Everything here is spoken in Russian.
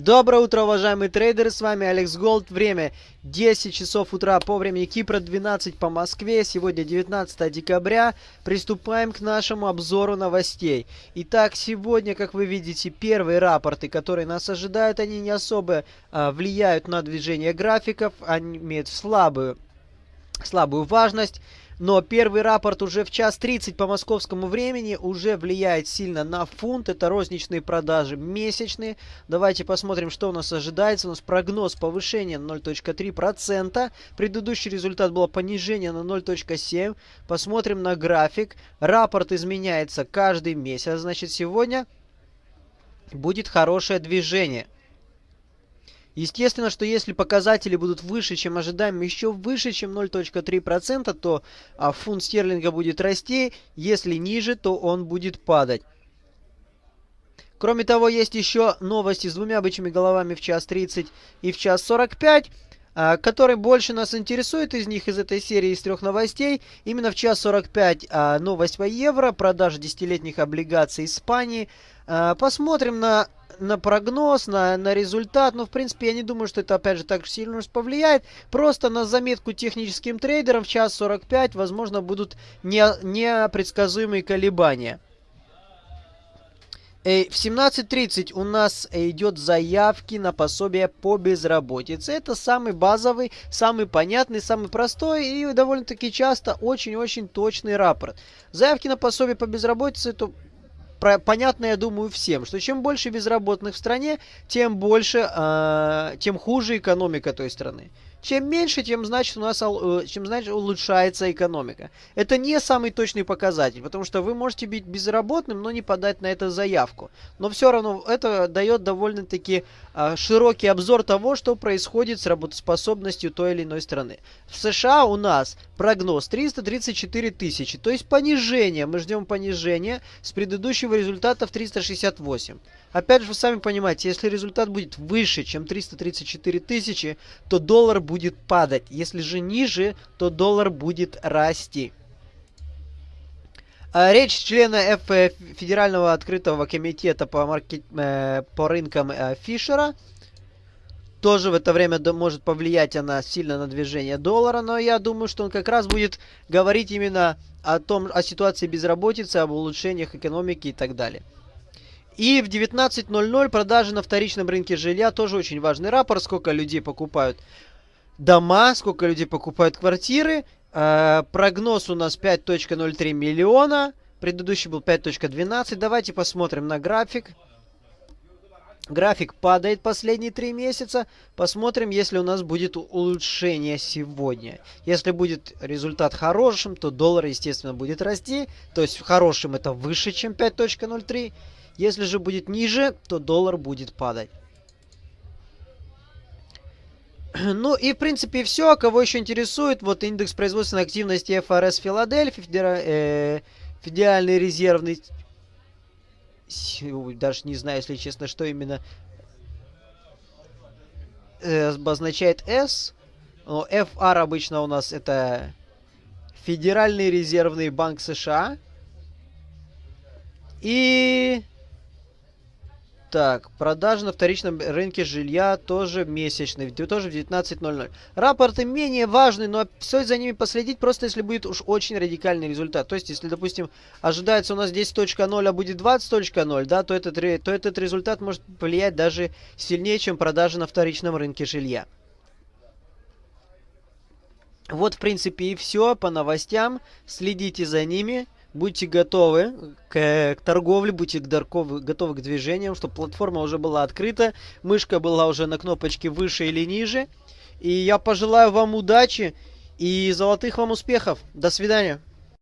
Доброе утро, уважаемые трейдеры, с вами Алекс Голд. Время 10 часов утра по времени Кипра, 12 по Москве. Сегодня 19 декабря. Приступаем к нашему обзору новостей. Итак, сегодня, как вы видите, первые рапорты, которые нас ожидают, они не особо а, влияют на движение графиков, они имеют слабую, слабую важность. Но первый рапорт уже в час 30 по московскому времени уже влияет сильно на фунт. Это розничные продажи месячные. Давайте посмотрим, что у нас ожидается. У нас прогноз повышения на 0.3%. Предыдущий результат было понижение на 0.7%. Посмотрим на график. Рапорт изменяется каждый месяц. Значит, сегодня будет хорошее движение. Естественно, что если показатели будут выше, чем ожидаем, еще выше, чем 0.3%, то а, фунт стерлинга будет расти. Если ниже, то он будет падать. Кроме того, есть еще новости с двумя бычьими головами в час 30 и в час 45 а, который больше нас интересует из них, из этой серии, из трех новостей. Именно в час 45 а, новость по евро, продажа десятилетних облигаций Испании. А, посмотрим на на прогноз, на, на результат. Но, в принципе, я не думаю, что это, опять же, так сильно повлияет. Просто на заметку техническим трейдерам в час 45, возможно, будут не, непредсказуемые колебания. В 17.30 у нас идет заявки на пособие по безработице. Это самый базовый, самый понятный, самый простой и довольно-таки часто очень-очень точный рапорт. Заявки на пособие по безработице это про, понятно, я думаю, всем, что чем больше безработных в стране, тем больше, э, тем хуже экономика той страны. Чем меньше, тем значит у нас э, чем значит улучшается экономика. Это не самый точный показатель, потому что вы можете быть безработным, но не подать на это заявку. Но все равно это дает довольно-таки э, широкий обзор того, что происходит с работоспособностью той или иной страны. В США у нас прогноз 334 тысячи, то есть понижение. Мы ждем понижения с предыдущего результата в 368. Опять же, вы сами понимаете, если результат будет выше, чем 334 тысячи, то доллар будет падать. Если же ниже, то доллар будет расти. А, речь члена F Федерального открытого комитета по, маркет, э, по рынкам э, Фишера. Тоже в это время может повлиять она сильно на движение доллара, но я думаю, что он как раз будет говорить именно о том, о ситуации безработицы, об улучшениях экономики и так далее. И в 19.00 продажи на вторичном рынке жилья тоже очень важный рапорт. Сколько людей покупают дома, сколько людей покупают квартиры. Э, прогноз у нас 5.03 миллиона. Предыдущий был 5.12. Давайте посмотрим на график. График падает последние три месяца. Посмотрим, если у нас будет улучшение сегодня. Если будет результат хорошим, то доллар, естественно, будет расти. То есть хорошим это выше, чем 5.03. Если же будет ниже, то доллар будет падать. Ну и, в принципе, все. Кого еще интересует, вот индекс производственной активности ФРС Филадельфия, федера... э... федеральный резервный... Даже не знаю, если честно, что именно э, обозначает S. Но FR обычно у нас это Федеральный резервный банк США. И так, продажи на вторичном рынке жилья тоже месячные, тоже в 19.00. Рапорты менее важны, но все за ними последить, просто если будет уж очень радикальный результат. То есть, если, допустим, ожидается у нас 10.0, а будет 20.0, да, то этот, то этот результат может влиять даже сильнее, чем продажи на вторичном рынке жилья. Вот, в принципе, и все по новостям. Следите за ними будьте готовы к, к торговле, будьте готовы, готовы к движениям, чтобы платформа уже была открыта, мышка была уже на кнопочке выше или ниже. И я пожелаю вам удачи и золотых вам успехов. До свидания.